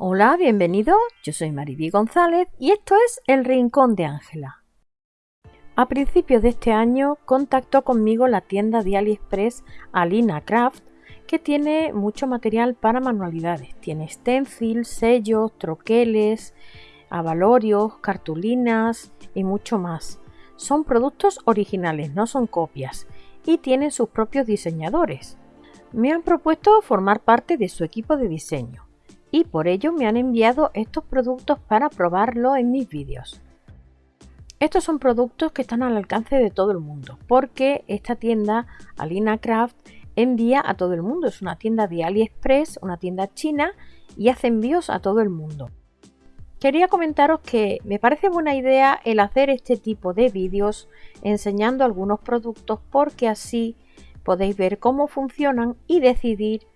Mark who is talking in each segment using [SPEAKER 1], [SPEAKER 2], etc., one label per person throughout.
[SPEAKER 1] Hola, bienvenido. Yo soy Mariby González y esto es El Rincón de Ángela. A principios de este año contactó conmigo la tienda de AliExpress Alina Craft que tiene mucho material para manualidades. Tiene stencils, sellos, troqueles, avalorios, cartulinas y mucho más. Son productos originales, no son copias, y tienen sus propios diseñadores. Me han propuesto formar parte de su equipo de diseño y por ello me han enviado estos productos para probarlo en mis vídeos. Estos son productos que están al alcance de todo el mundo porque esta tienda Alina Craft envía a todo el mundo. Es una tienda de AliExpress, una tienda china y hace envíos a todo el mundo. Quería comentaros que me parece buena idea el hacer este tipo de vídeos enseñando algunos productos porque así podéis ver cómo funcionan y decidir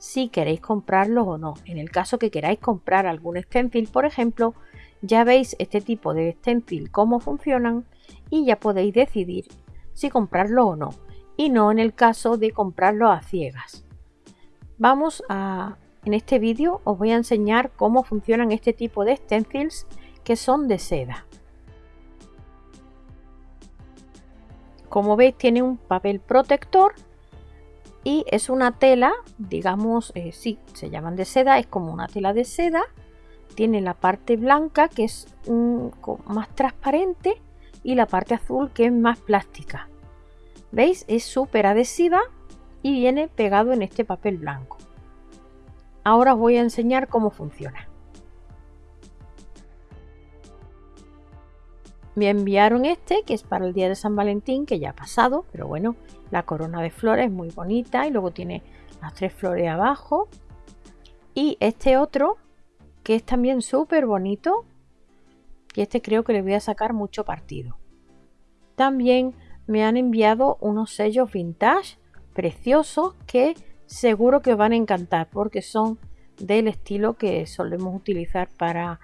[SPEAKER 1] si queréis comprarlos o no. En el caso que queráis comprar algún stencil, por ejemplo, ya veis este tipo de stencil cómo funcionan y ya podéis decidir si comprarlo o no. Y no en el caso de comprarlo a ciegas. Vamos a en este vídeo os voy a enseñar cómo funcionan este tipo de stencils que son de seda. Como veis tiene un papel protector y es una tela, digamos, eh, sí, se llaman de seda, es como una tela de seda. Tiene la parte blanca que es más transparente y la parte azul que es más plástica. ¿Veis? Es súper adhesiva y viene pegado en este papel blanco. Ahora os voy a enseñar cómo funciona. Me enviaron este, que es para el día de San Valentín, que ya ha pasado, pero bueno, la corona de flores es muy bonita y luego tiene las tres flores abajo. Y este otro, que es también súper bonito, y este creo que le voy a sacar mucho partido. También me han enviado unos sellos vintage preciosos que seguro que os van a encantar porque son del estilo que solemos utilizar para,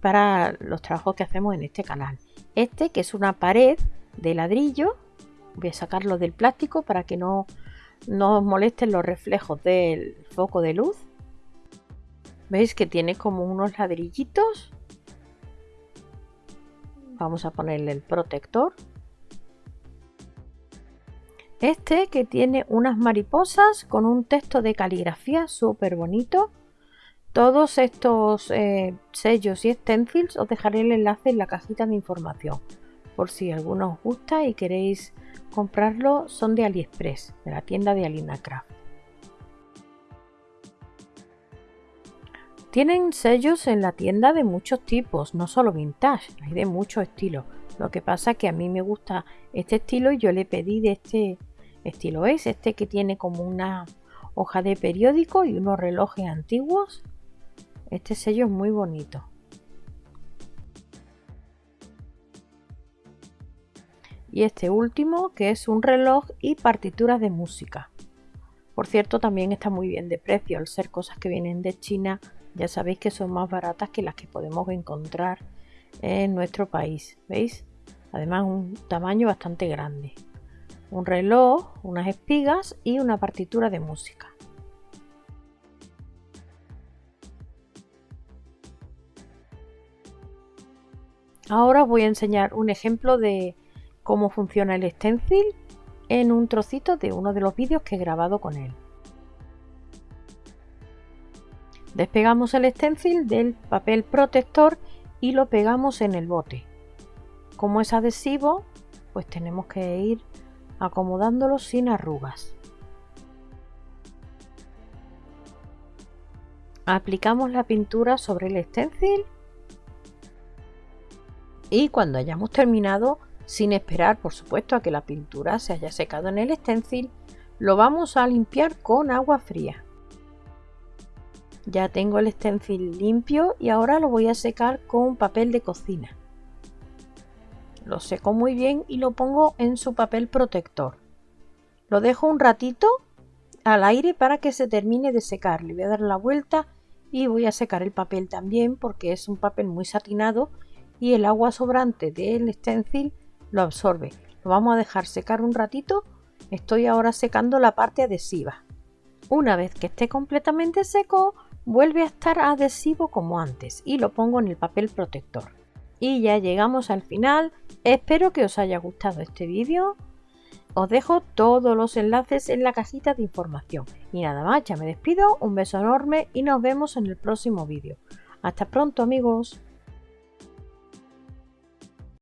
[SPEAKER 1] para los trabajos que hacemos en este canal. Este que es una pared de ladrillo, voy a sacarlo del plástico para que no, no os molesten los reflejos del foco de luz. ¿Veis que tiene como unos ladrillitos? Vamos a ponerle el protector este que tiene unas mariposas con un texto de caligrafía súper bonito. Todos estos eh, sellos y stencils os dejaré el enlace en la cajita de información. Por si alguno os gusta y queréis comprarlo, son de AliExpress, de la tienda de Alina Craft. Tienen sellos en la tienda de muchos tipos, no solo vintage, hay de muchos estilos. Lo que pasa es que a mí me gusta este estilo y yo le pedí de este estilo es este que tiene como una hoja de periódico y unos relojes antiguos este sello es muy bonito. Y este último que es un reloj y partituras de música. Por cierto también está muy bien de precio. Al ser cosas que vienen de China ya sabéis que son más baratas que las que podemos encontrar en nuestro país veis además un tamaño bastante grande. Un reloj, unas espigas y una partitura de música. Ahora os voy a enseñar un ejemplo de cómo funciona el stencil en un trocito de uno de los vídeos que he grabado con él. Despegamos el stencil del papel protector y lo pegamos en el bote. Como es adhesivo, pues tenemos que ir acomodándolo sin arrugas. Aplicamos la pintura sobre el stencil y cuando hayamos terminado, sin esperar por supuesto a que la pintura se haya secado en el stencil, lo vamos a limpiar con agua fría. Ya tengo el stencil limpio y ahora lo voy a secar con papel de cocina. Lo seco muy bien y lo pongo en su papel protector. Lo dejo un ratito al aire para que se termine de secar. Le voy a dar la vuelta y voy a secar el papel también porque es un papel muy satinado y el agua sobrante del stencil lo absorbe. Lo vamos a dejar secar un ratito. Estoy ahora secando la parte adhesiva. Una vez que esté completamente seco, vuelve a estar adhesivo como antes y lo pongo en el papel protector. Y ya llegamos al final, espero que os haya gustado este vídeo. Os dejo todos los enlaces en la cajita de información. Y nada más, ya me despido, un beso enorme y nos vemos en el próximo vídeo. Hasta pronto amigos.